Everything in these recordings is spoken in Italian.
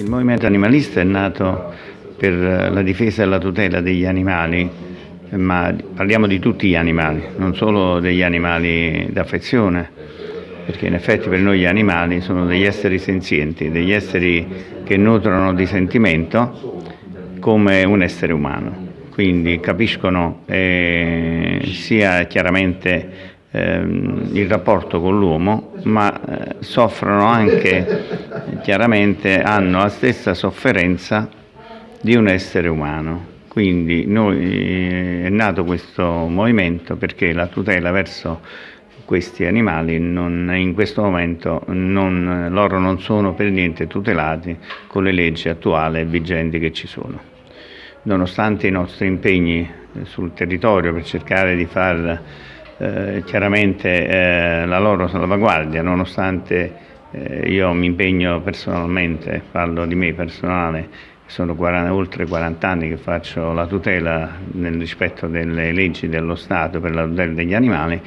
Il movimento animalista è nato per la difesa e la tutela degli animali, ma parliamo di tutti gli animali, non solo degli animali d'affezione, perché in effetti per noi gli animali sono degli esseri senzienti, degli esseri che nutrono di sentimento come un essere umano, quindi capiscono eh, sia chiaramente il rapporto con l'uomo, ma eh, soffrono anche, chiaramente hanno la stessa sofferenza di un essere umano. Quindi noi, eh, è nato questo movimento perché la tutela verso questi animali non, in questo momento non, loro non sono per niente tutelati con le leggi attuali e vigenti che ci sono. Nonostante i nostri impegni sul territorio per cercare di far eh, chiaramente eh, la loro salvaguardia, nonostante eh, io mi impegno personalmente, parlo di me personale, sono 40, oltre 40 anni che faccio la tutela nel rispetto delle leggi dello Stato per la tutela degli animali,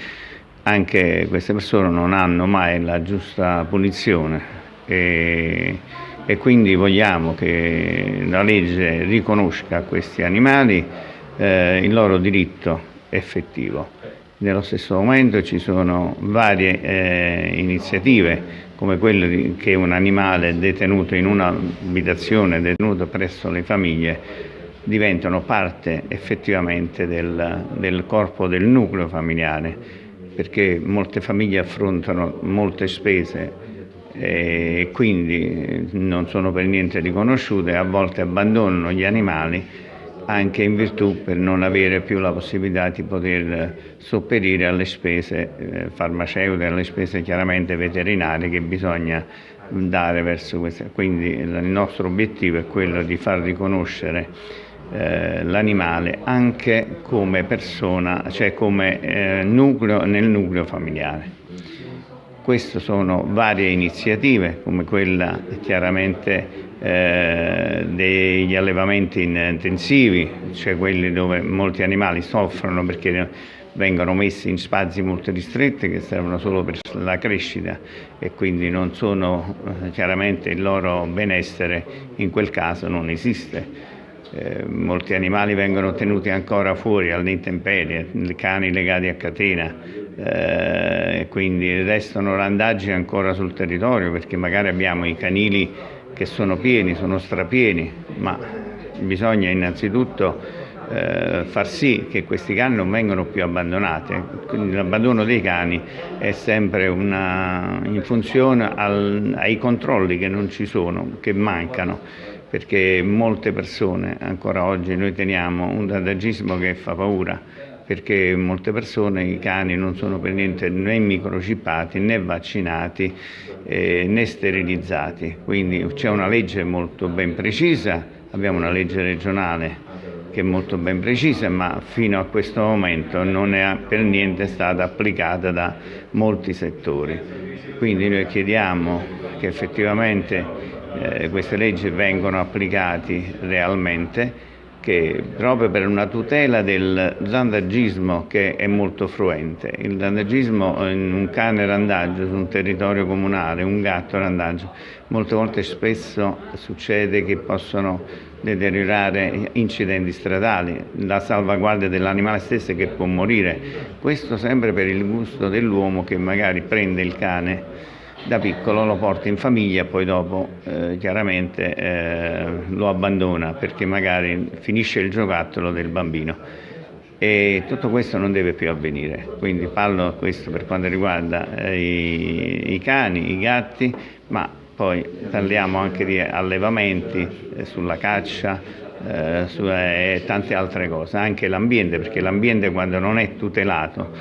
anche queste persone non hanno mai la giusta punizione e, e quindi vogliamo che la legge riconosca a questi animali eh, il loro diritto effettivo. Nello stesso momento ci sono varie eh, iniziative come quella di, che un animale detenuto in un'abitazione, detenuto presso le famiglie, diventano parte effettivamente del, del corpo del nucleo familiare, perché molte famiglie affrontano molte spese e quindi non sono per niente riconosciute, a volte abbandonano gli animali anche in virtù per non avere più la possibilità di poter sopperire alle spese eh, farmaceutiche, alle spese chiaramente veterinarie che bisogna dare verso queste. Quindi il nostro obiettivo è quello di far riconoscere eh, l'animale anche come persona, cioè come eh, nucleo nel nucleo familiare. Queste sono varie iniziative come quella chiaramente eh, degli allevamenti intensivi, cioè quelli dove molti animali soffrono perché vengono messi in spazi molto ristretti che servono solo per la crescita e quindi non sono eh, chiaramente il loro benessere in quel caso non esiste. Eh, molti animali vengono tenuti ancora fuori all'intemperie, cani legati a catena, eh, quindi restano randaggi ancora sul territorio perché magari abbiamo i canili che sono pieni, sono strapieni, ma bisogna innanzitutto eh, far sì che questi cani non vengano più abbandonati. L'abbandono dei cani è sempre una, in funzione al, ai controlli che non ci sono, che mancano, perché molte persone, ancora oggi noi teniamo un dadagismo che fa paura, perché molte persone i cani non sono per niente né microchippati né vaccinati eh, né sterilizzati, quindi c'è una legge molto ben precisa, abbiamo una legge regionale che è molto ben precisa, ma fino a questo momento non è per niente stata applicata da molti settori. Quindi noi chiediamo che effettivamente eh, queste leggi vengano applicate realmente che proprio per una tutela del randagismo che è molto fruente. Il randagismo in un cane randaggio su un territorio comunale, un gatto randaggio, molte volte spesso succede che possono deteriorare incidenti stradali, la salvaguardia dell'animale stesso che può morire. Questo sempre per il gusto dell'uomo che magari prende il cane da piccolo lo porta in famiglia poi dopo eh, chiaramente eh, lo abbandona perché magari finisce il giocattolo del bambino. E tutto questo non deve più avvenire. Quindi parlo questo per quanto riguarda eh, i, i, cani, i gatti ma poi parliamo anche di allevamenti eh, sulla caccia e tante altre cose, anche l'ambiente, perché l'ambiente quando non è tutelato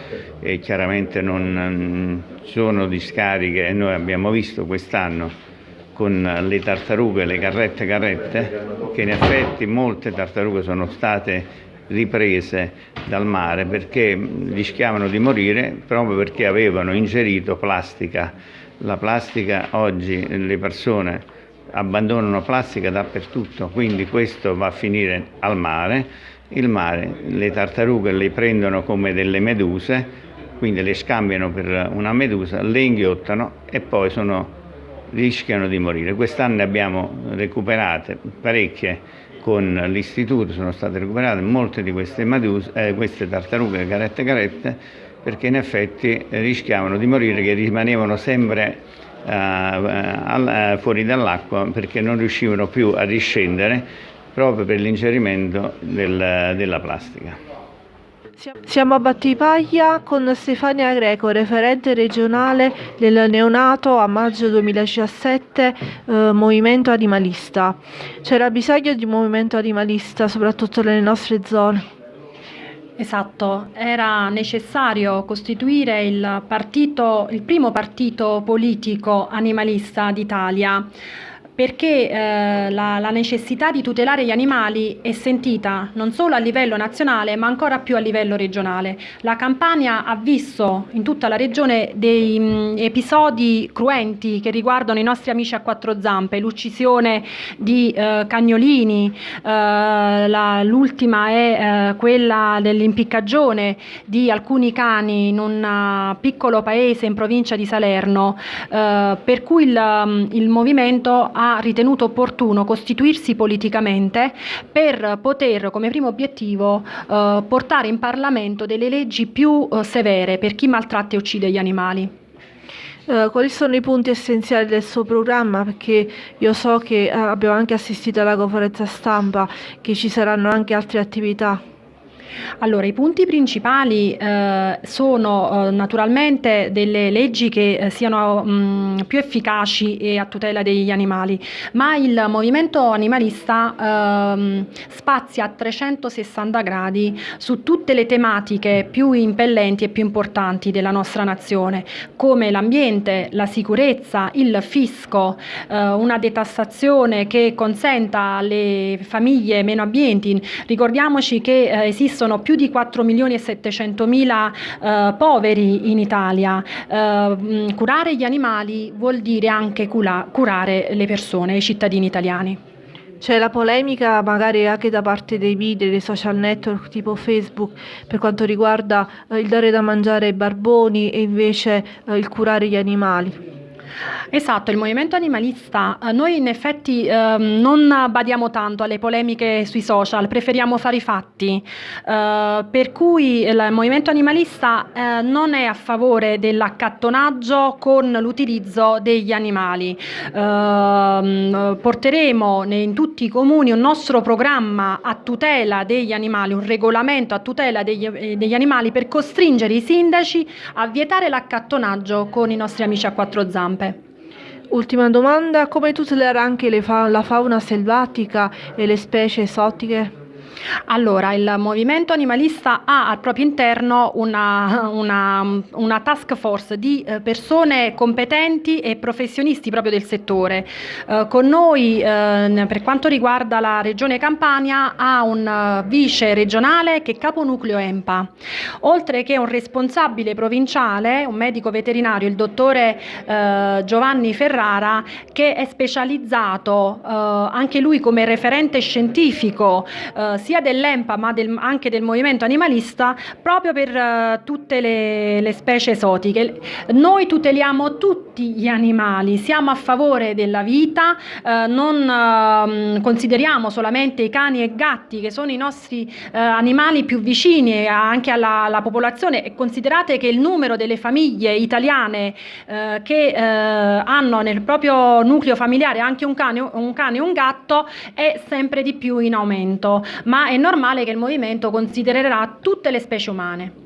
e chiaramente non ci sono discariche, e noi abbiamo visto quest'anno con le tartarughe, le carrette carrette, che in effetti molte tartarughe sono state riprese dal mare perché rischiavano di morire proprio perché avevano ingerito plastica. La plastica oggi le persone abbandonano plastica dappertutto, quindi questo va a finire al mare. Il mare, le tartarughe le prendono come delle meduse, quindi le scambiano per una medusa, le inghiottano e poi sono rischiano di morire. Quest'anno abbiamo recuperate parecchie con l'istituto, sono state recuperate molte di queste, maduse, eh, queste tartarughe carette carette perché in effetti rischiavano di morire, che rimanevano sempre eh, al, fuori dall'acqua perché non riuscivano più a riscendere proprio per l'incerimento del, della plastica. Siamo a Battipaglia con Stefania Greco, referente regionale del neonato a maggio 2017 eh, movimento animalista. C'era bisogno di un movimento animalista soprattutto nelle nostre zone. Esatto, era necessario costituire il, partito, il primo partito politico animalista d'Italia perché eh, la, la, necessità di tutelare gli animali è sentita non solo a livello nazionale ma ancora più a livello regionale. La Campania ha visto in tutta la regione dei mh, mm, episodi cruenti che riguardano i nostri amici a quattro zampe, l'uccisione di eh, cagnolini, eh, l'ultima è eh, quella dell'impiccagione di alcuni cani in un piccolo paese in provincia di Salerno, eh, per cui il, mm, il movimento ha ha ritenuto opportuno costituirsi politicamente per poter come primo obiettivo eh, portare in Parlamento delle leggi più eh, severe per chi maltratta e uccide gli animali. Uh, quali sono i punti essenziali del suo programma? Perché io so che uh, abbiamo anche assistito alla conferenza stampa, che ci saranno anche altre attività. Allora, i punti principali eh, sono eh, naturalmente delle leggi che eh, siano mh, più efficaci e a tutela degli animali, ma il movimento animalista ehm, spazia a 360 gradi su tutte le tematiche più impellenti e più importanti della nostra nazione, come l'ambiente, la sicurezza, il fisco, eh, una detassazione che consenta alle famiglie meno abbienti. Ricordiamoci che eh, esistono sono più di 4 milioni e 700 mila eh, poveri in Italia. Eh, curare gli animali vuol dire anche cura curare le persone, i cittadini italiani. C'è la polemica magari anche da parte dei media, dei social network tipo Facebook per quanto riguarda eh, il dare da mangiare ai barboni e invece eh, il curare gli animali. Esatto, il movimento animalista, eh, noi in effetti eh, non badiamo tanto alle polemiche sui social, preferiamo fare i fatti, eh, per cui il movimento animalista eh, non è a favore dell'accattonaggio con l'utilizzo degli animali. Ehm, porteremo in tutti i comuni un nostro programma a tutela degli animali, un regolamento a tutela degli, eh, degli animali per costringere i sindaci a vietare l'accattonaggio con i nostri amici a quattro zampe. Ultima domanda, come tutelare anche fa la fauna selvatica e le specie esotiche? Allora, il movimento animalista ha al proprio interno una, una, una task force di eh, persone competenti e professionisti proprio del settore. Eh, con noi, eh, per quanto riguarda la Regione Campania, ha un vice regionale che è caponucleo EMPA, oltre che un responsabile provinciale, un medico veterinario, il dottore eh, Giovanni Ferrara, che è specializzato eh, anche lui come referente scientifico eh, sia dell'EMPA ma del, anche del movimento animalista proprio per uh, tutte le, le, specie esotiche. Noi tuteliamo tutti gli animali, siamo a favore della vita, uh, non uh, consideriamo solamente i cani e gatti che sono i nostri animali più vicini anche alla, alla, popolazione. E considerate che il numero delle famiglie italiane che hanno nel proprio nucleo familiare anche un cane, un cane e un gatto è sempre di più in aumento, ma è normale che il movimento considererà tutte le specie umane.